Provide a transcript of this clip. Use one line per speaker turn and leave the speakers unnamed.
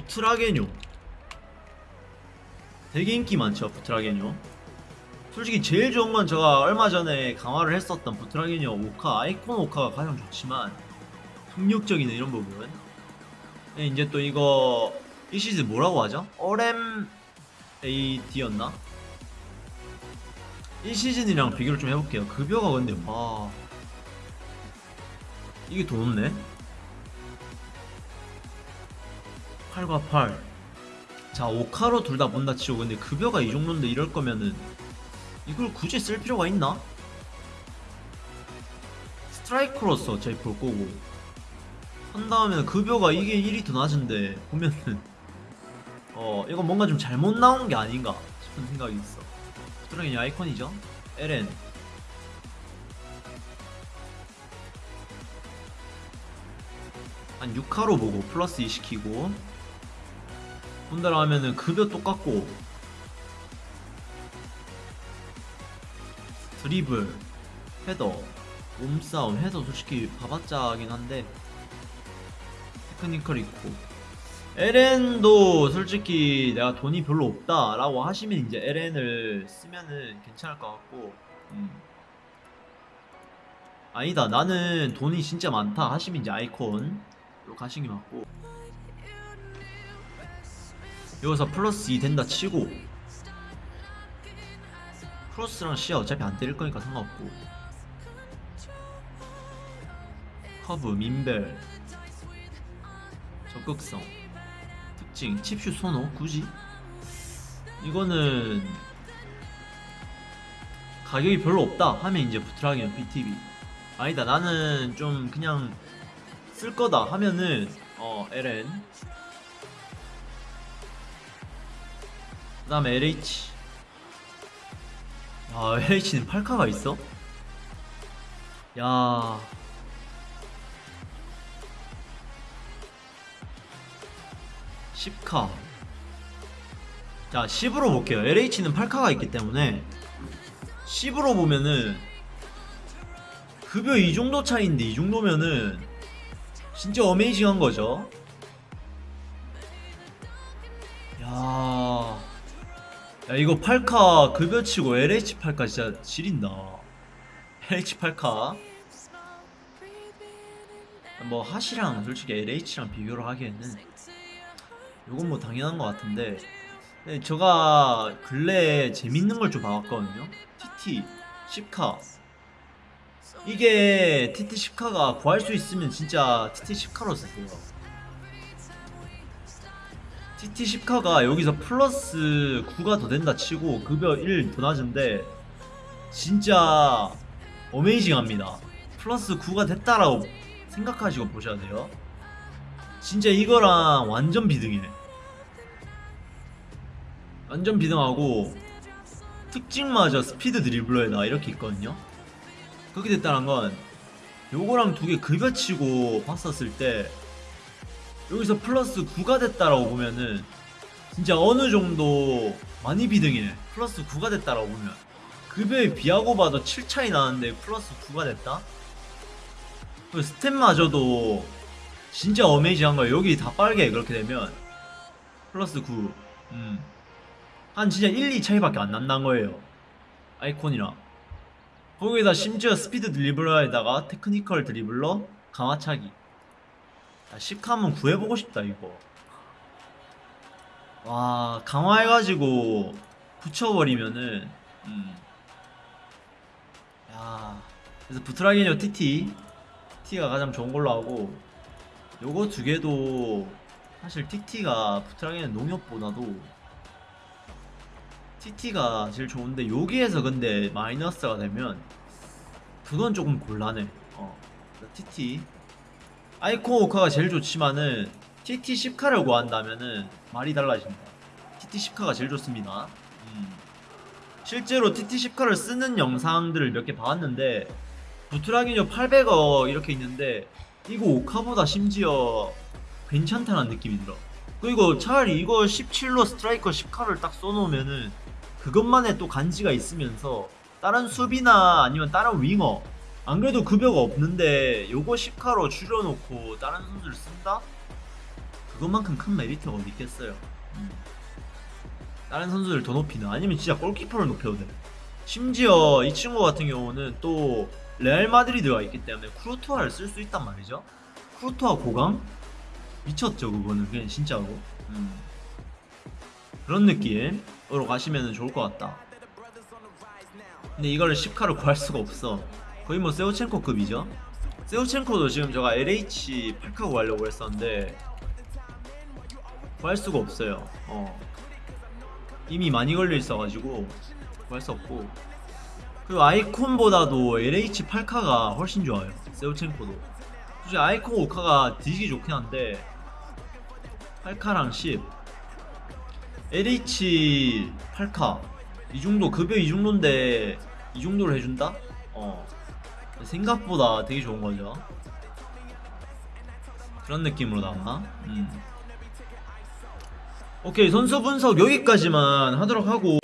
부트라게뇨 되게 인기 많죠 부트라게뇨 솔직히 제일 좋은 건 제가 얼마 전에 강화를 했었던 부트라게뇨 오카 아이콘 오카가 가장 좋지만 폭력적인 이런 부분. 네, 이제 또 이거 이 시즌 뭐라고 하죠? 어렘 AD였나? 이 시즌이랑 비교를 좀 해볼게요. 급여가 근데 와. 이게 더 높네 8과 8. 자, 5카로 둘다 본다 치고 근데 급여가 이 정도인데 이럴 거면은 이걸 굳이 쓸 필요가 있나? 스트라이커로서 어차피 볼 거고. 한 다음에는 급여가 이게 1이 더 낮은데 보면은 어 이건 뭔가 좀 잘못 나온 게 아닌가 싶은 생각이 있어. 드라곤이 아이콘이죠? LN 한 6카로 보고 플러스 2 시키고 본다라 하면은 급여 똑같고. 드리블 헤더 몸싸움 헤더 솔직히 봐봤자긴 한데 technical 있고. LN도 솔직히 내가 돈이 별로 없다 라고 하시면 이제 LN을 쓰면은 괜찮을 것 같고. 음. 아니다 나는 돈이 진짜 많다 하시면 이제 아이콘으로 가시는 게 맞고 여기서 플러스 2 된다 치고 크로스랑 시야 어차피 안 때릴 거니까 상관없고 커브, 민밸 적극성 특징, 칩슛 선호 굳이? 이거는 가격이 별로 없다 하면 이제 부트라기는 BTV 아니다 나는 좀 그냥 쓸 거다 하면은 어 LN 그 다음에 LH 아 LH는 8카가 있어? 야. 10카. 자 10으로 볼게요. LH는 8카가 있기 때문에 10으로 보면은 급여 이 정도 차이인데 이 정도면은 진짜 어메이징한 거죠 야 이거 8카 급여치고 LH 8카 진짜 지린다. LH 8카. 뭐 핫이랑 솔직히 LH랑 비교를 하기에는 이건 뭐 당연한 것 같은데 네, 제가 근래에 재밌는 걸 좀 봐왔거든요. TT 10카. 이게 TT 10카가 구할 수 있으면 진짜 TT 10카로 쓰세요. TT 10카가 여기서 플러스 9가 더 된다 치고 급여 1 더 낮은데 진짜 어메이징합니다. 플러스 9가 됐다라고 생각하시고 보셔야 돼요. 진짜 이거랑 완전 비등해. 완전 비등하고 특징마저 스피드 드리블러에다 이렇게 있거든요. 그렇게 됐다는 건 요거랑 두 개 급여치고 봤었을 때 여기서 플러스 9가 됐다라고 보면은 진짜 어느 정도 많이 비등해 플러스 9가 됐다라고 보면. 급여에 비하고 봐도 7 차이 나는데 플러스 9가 됐다? 그 스탯마저도 진짜 amazing한 거야 여기 다 빨개 그렇게 되면 플러스 9 음. 한 진짜 1, 2 차이밖에 안 난다는 거예요. 아이콘이랑. 거기에다 심지어 speed dribbler에다가 technical dribbler 감아차기 야, 10카 한번 구해보고 싶다 이거. 와 강화해가지고 붙여버리면은 음. 야 그래서 부트라기뇨 TT TT가 가장 좋은 걸로 하고 요거 두 개도 사실 TT가 부트라기뇨 농협보다도 TT가 제일 좋은데 여기에서 근데 마이너스가 되면 그건 조금 곤란해. 어 TT 아이콘 오카가 제일 좋지만은 TT 10카를 구한다면은 말이 달라집니다. TT 10카가 제일 좋습니다. 음. 실제로 TT 10카를 쓰는 영상들을 몇개 봐왔는데 부트라기뇨 800억 이렇게 있는데 이거 오카보다 심지어 괜찮다는 느낌이 들어. 그리고 차라리 이거 17로 스트라이커 10카를 딱 써놓으면은 그것만의 또 간지가 있으면서 다른 수비나 아니면 다른 윙어 안 그래도 급여가 없는데 요거 10카로 줄여놓고 다른 선수를 쓴다? 그것만큼 큰 메리트가 어디 있겠어요. 음. 다른 선수들 더 높이는 아니면 진짜 골키퍼를 높여도 돼. 심지어 이 친구 같은 경우는 또 레알 마드리드가 있기 때문에 쿠르투아를 쓸 수 있단 말이죠. 쿠르투아 고강 미쳤죠 그거는 그냥 진짜로. 음. 그런 느낌으로 가시면 좋을 것 같다. 근데 이거를 10카를 구할 수가 없어. 거의 뭐 세우첸코급이죠. 세우첸코도 지금 제가 LH 8카 구하려고 했었는데 구할 수가 없어요. 어. 이미 많이 걸려 있어가지고 구할 수 없고 그리고 아이콘보다도 LH 8카가 훨씬 좋아요. 세우첸코도. 솔직히 아이콘 5카가 뒤지기 좋긴 한데 8카랑 10 LH 8카 이 정도 급여 이 정도인데 이 정도로 해준다? 어 생각보다 되게 좋은 거죠. 그런 느낌으로다가 음. 오케이 선수 분석 여기까지만 하도록 하고